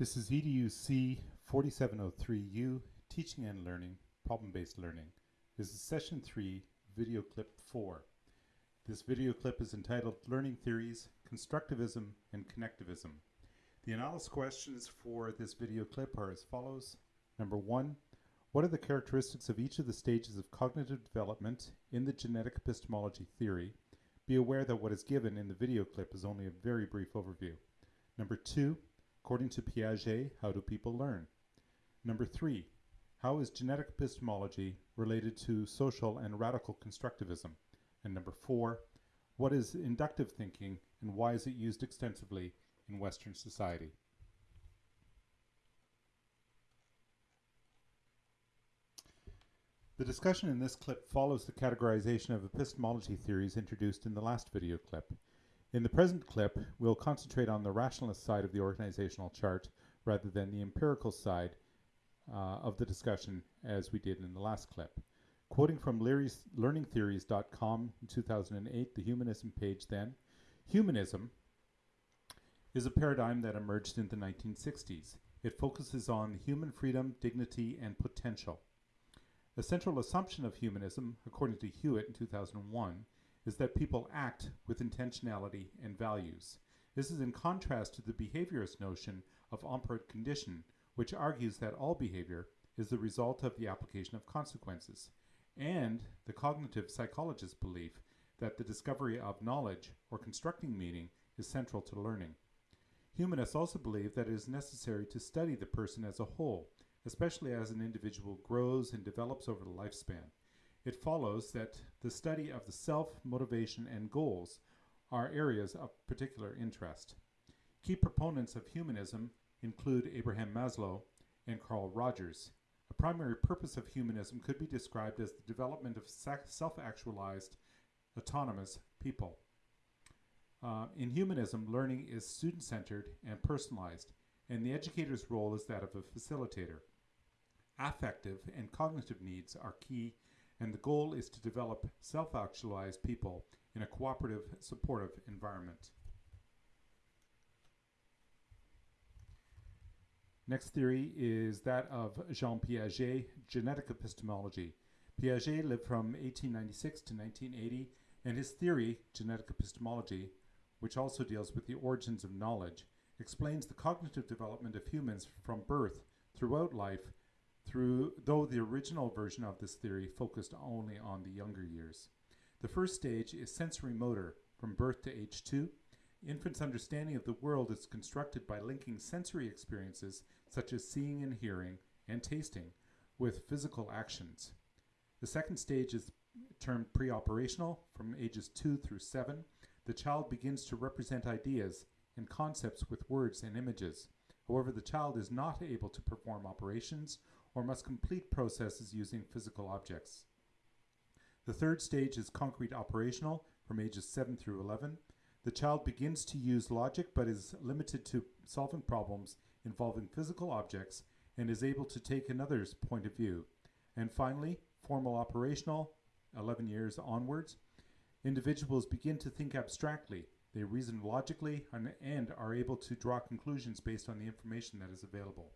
This is EDUC 4703U, Teaching and Learning, Problem-Based Learning. This is Session 3, Video Clip 4. This video clip is entitled Learning Theories, Constructivism, and Connectivism. The analysis questions for this video clip are as follows. Number one, what are the characteristics of each of the stages of cognitive development in the genetic epistemology theory? Be aware that what is given in the video clip is only a very brief overview. Number two, according to Piaget, how do people learn? Number three, how is genetic epistemology related to social and radical constructivism? And number four, what is inductive thinking and why is it used extensively in Western society? The discussion in this clip follows the categorization of epistemology theories introduced in the last video clip. In the present clip, we'll concentrate on the rationalist side of the organizational chart rather than the empirical side uh, of the discussion as we did in the last clip. Quoting from Leary's learningtheories.com in 2008, the humanism page then, humanism is a paradigm that emerged in the 1960s. It focuses on human freedom, dignity, and potential. A central assumption of humanism, according to Huitt in 2001, is that people act with intentionality and values. This is in contrast to the behaviorist notion of operant condition, which argues that all behavior is the result of the application of consequences, and the cognitive psychologist's belief that the discovery of knowledge or constructing meaning is central to learning. Humanists also believe that it is necessary to study the person as a whole, especially as an individual grows and develops over the lifespan it follows that the study of the self, motivation, and goals are areas of particular interest. Key proponents of humanism include Abraham Maslow and Carl Rogers. A primary purpose of humanism could be described as the development of self-actualized, autonomous people. Uh, in humanism, learning is student-centered and personalized, and the educator's role is that of a facilitator. Affective and cognitive needs are key and the goal is to develop self-actualized people in a cooperative, supportive environment. Next theory is that of Jean Piaget, genetic epistemology. Piaget lived from 1896 to 1980, and his theory, genetic epistemology, which also deals with the origins of knowledge, explains the cognitive development of humans from birth throughout life through, though the original version of this theory focused only on the younger years. The first stage is sensory motor from birth to age two. Infants' understanding of the world is constructed by linking sensory experiences such as seeing and hearing and tasting with physical actions. The second stage is termed pre-operational from ages 2 through 7. The child begins to represent ideas and concepts with words and images. However, the child is not able to perform operations or must complete processes using physical objects. The third stage is concrete operational from ages 7 through 11. The child begins to use logic but is limited to solving problems involving physical objects and is able to take another's point of view. And finally, formal operational, 11 years onwards, individuals begin to think abstractly. They reason logically and, and are able to draw conclusions based on the information that is available.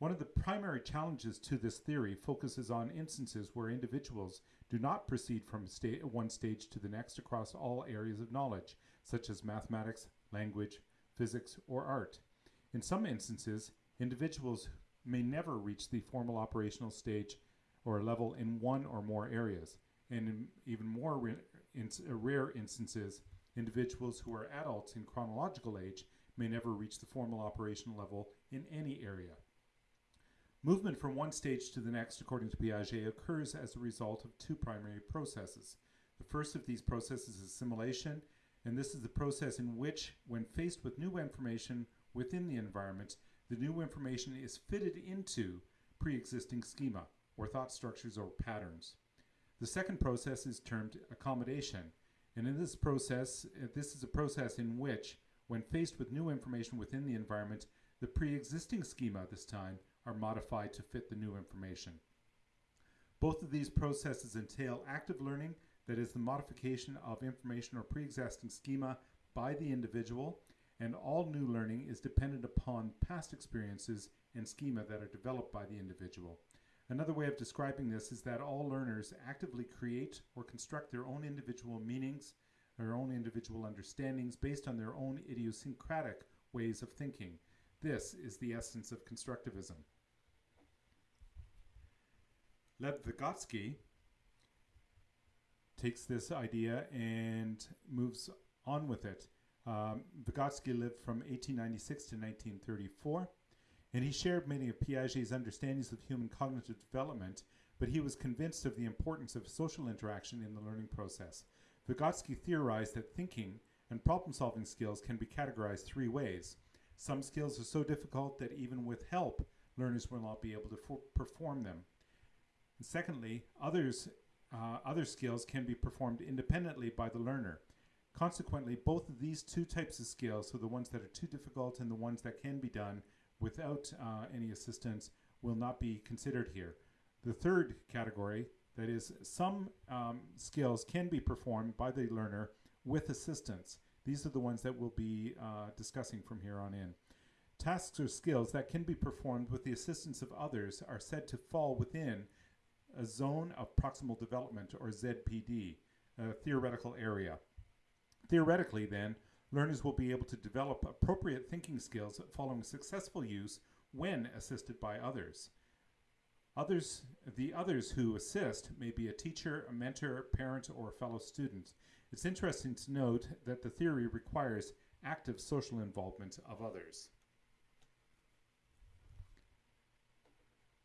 One of the primary challenges to this theory focuses on instances where individuals do not proceed from sta one stage to the next across all areas of knowledge, such as mathematics, language, physics, or art. In some instances, individuals may never reach the formal operational stage or level in one or more areas. And in even more in uh, rare instances, individuals who are adults in chronological age may never reach the formal operational level in any area. Movement from one stage to the next, according to Piaget, occurs as a result of two primary processes. The first of these processes is assimilation, and this is the process in which, when faced with new information within the environment, the new information is fitted into pre-existing schema, or thought structures or patterns. The second process is termed accommodation, and in this process, uh, this is a process in which, when faced with new information within the environment, the pre-existing schema this time are modified to fit the new information. Both of these processes entail active learning, that is the modification of information or pre-existing schema by the individual, and all new learning is dependent upon past experiences and schema that are developed by the individual. Another way of describing this is that all learners actively create or construct their own individual meanings, their own individual understandings based on their own idiosyncratic ways of thinking. This is the essence of constructivism. Lev Vygotsky takes this idea and moves on with it. Um, Vygotsky lived from 1896 to 1934, and he shared many of Piaget's understandings of human cognitive development, but he was convinced of the importance of social interaction in the learning process. Vygotsky theorized that thinking and problem solving skills can be categorized three ways. Some skills are so difficult that even with help, learners will not be able to perform them. And secondly, others, uh, other skills can be performed independently by the learner. Consequently, both of these two types of skills, so the ones that are too difficult and the ones that can be done without uh, any assistance, will not be considered here. The third category, that is, some um, skills can be performed by the learner with assistance. These are the ones that we'll be uh, discussing from here on in. Tasks or skills that can be performed with the assistance of others are said to fall within a zone of proximal development, or ZPD, a theoretical area. Theoretically, then, learners will be able to develop appropriate thinking skills following successful use when assisted by others. Others, the others who assist may be a teacher, a mentor, parent, or a fellow student. It's interesting to note that the theory requires active social involvement of others.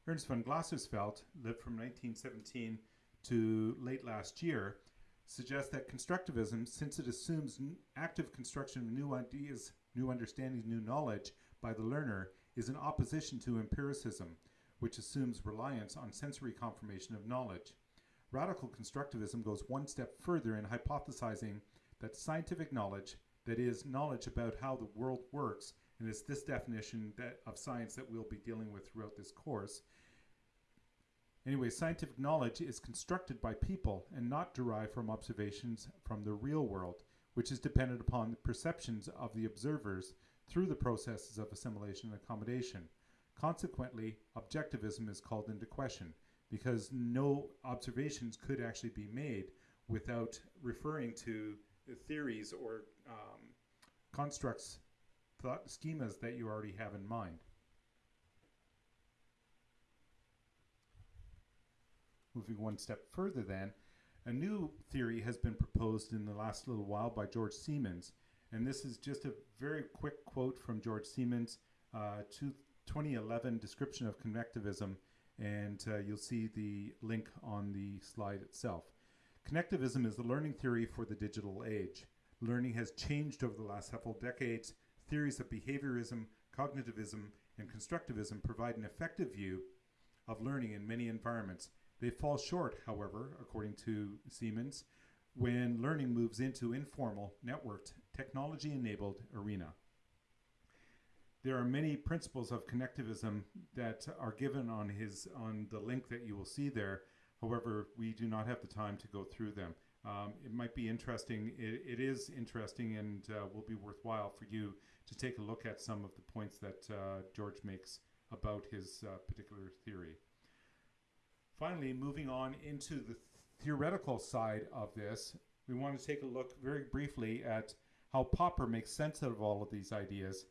Ernst von Glasersfeld lived from 1917 to late last year, suggests that constructivism, since it assumes active construction of new ideas, new understandings, new knowledge by the learner, is in opposition to empiricism, which assumes reliance on sensory confirmation of knowledge. Radical constructivism goes one step further in hypothesizing that scientific knowledge, that is, knowledge about how the world works, and it's this definition that, of science that we'll be dealing with throughout this course. Anyway, scientific knowledge is constructed by people and not derived from observations from the real world, which is dependent upon the perceptions of the observers through the processes of assimilation and accommodation. Consequently, objectivism is called into question because no observations could actually be made without referring to theories or um, constructs, thought schemas that you already have in mind. Moving one step further, then, a new theory has been proposed in the last little while by George Siemens. And this is just a very quick quote from George Siemens' uh, 2011 description of connectivism and uh, you'll see the link on the slide itself. Connectivism is the learning theory for the digital age. Learning has changed over the last several decades. Theories of behaviorism, cognitivism, and constructivism provide an effective view of learning in many environments. They fall short, however, according to Siemens, when learning moves into informal, networked, technology-enabled arena. There are many principles of connectivism that are given on his on the link that you will see there. However, we do not have the time to go through them. Um, it might be interesting. it, it is interesting and uh, will be worthwhile for you to take a look at some of the points that uh, George makes about his uh, particular theory. Finally, moving on into the theoretical side of this, we want to take a look very briefly at how Popper makes sense of all of these ideas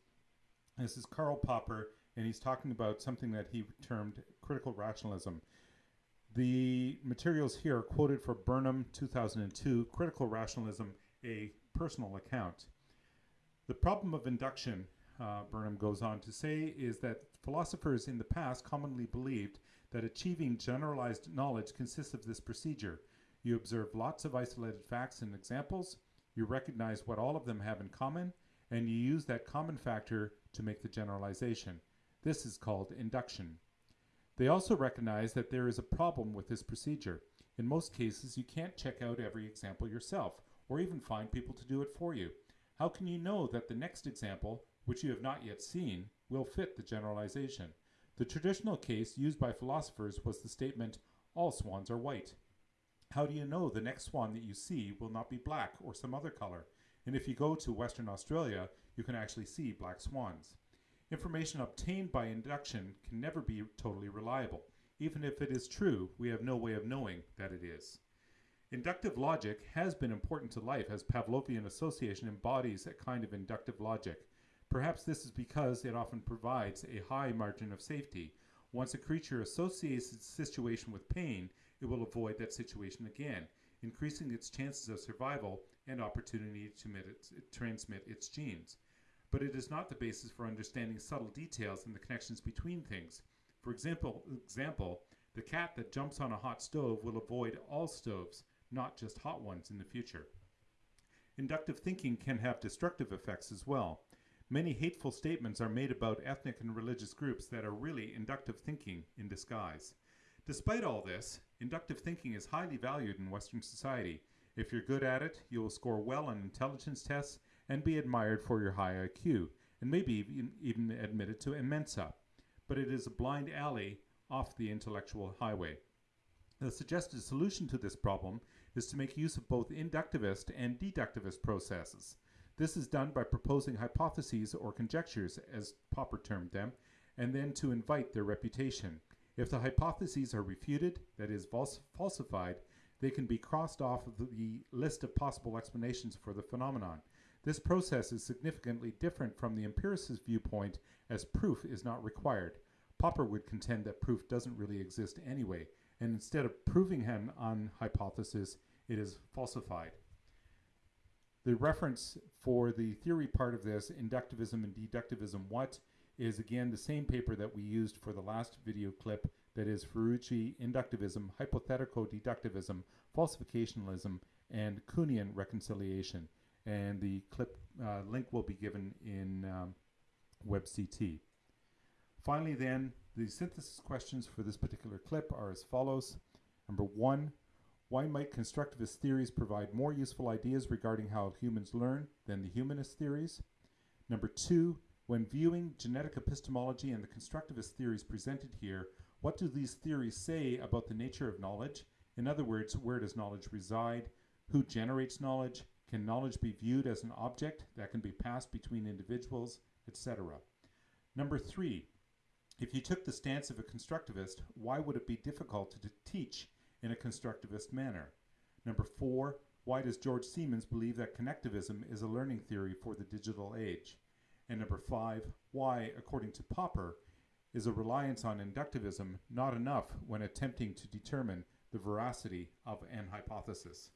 this is Karl Popper, and he's talking about something that he termed critical rationalism. The materials here are quoted for Burnham 2002, Critical Rationalism, a Personal Account. The problem of induction, uh, Burnham goes on to say, is that philosophers in the past commonly believed that achieving generalized knowledge consists of this procedure. You observe lots of isolated facts and examples, you recognize what all of them have in common, and you use that common factor to make the generalization. This is called induction. They also recognize that there is a problem with this procedure. In most cases, you can't check out every example yourself, or even find people to do it for you. How can you know that the next example, which you have not yet seen, will fit the generalization? The traditional case used by philosophers was the statement, all swans are white. How do you know the next swan that you see will not be black or some other color? And if you go to Western Australia, you can actually see black swans. Information obtained by induction can never be totally reliable. Even if it is true, we have no way of knowing that it is. Inductive logic has been important to life as Pavlovian association embodies a kind of inductive logic. Perhaps this is because it often provides a high margin of safety. Once a creature associates its situation with pain, it will avoid that situation again, increasing its chances of survival and opportunity to transmit its genes. But it is not the basis for understanding subtle details and the connections between things. For example, example, the cat that jumps on a hot stove will avoid all stoves, not just hot ones in the future. Inductive thinking can have destructive effects as well. Many hateful statements are made about ethnic and religious groups that are really inductive thinking in disguise. Despite all this, inductive thinking is highly valued in Western society. If you're good at it, you will score well on intelligence tests and be admired for your high IQ, and maybe even, admitted to a Mensa. But it is a blind alley off the intellectual highway. The suggested solution to this problem is to make use of both inductivist and deductivist processes. This is done by proposing hypotheses or conjectures, as Popper termed them, and then to invite their reputation. If the hypotheses are refuted, that is, falsified, they can be crossed off of the list of possible explanations for the phenomenon. This process is significantly different from the empiricist viewpoint as proof is not required. Popper would contend that proof doesn't really exist anyway, and instead of proving him on hypothesis, it is falsified. The reference for the theory part of this, inductivism and deductivism, what, is again the same paper that we used for the last video clip that is Fiorucci inductivism, hypothetical deductivism, falsificationalism, and Kuhnian reconciliation. And the clip uh, link will be given in um, WebCT. Finally then, the synthesis questions for this particular clip are as follows. Number one, why might constructivist theories provide more useful ideas regarding how humans learn than the humanist theories? Number two, when viewing genetic epistemology and the constructivist theories presented here, what do these theories say about the nature of knowledge? In other words, where does knowledge reside? Who generates knowledge? Can knowledge be viewed as an object that can be passed between individuals, etc.? Number three, if you took the stance of a constructivist, why would it be difficult to teach in a constructivist manner? Number four, why does George Siemens believe that connectivism is a learning theory for the digital age? And number five, why, according to Popper, is a reliance on inductivism not enough when attempting to determine the veracity of an hypothesis?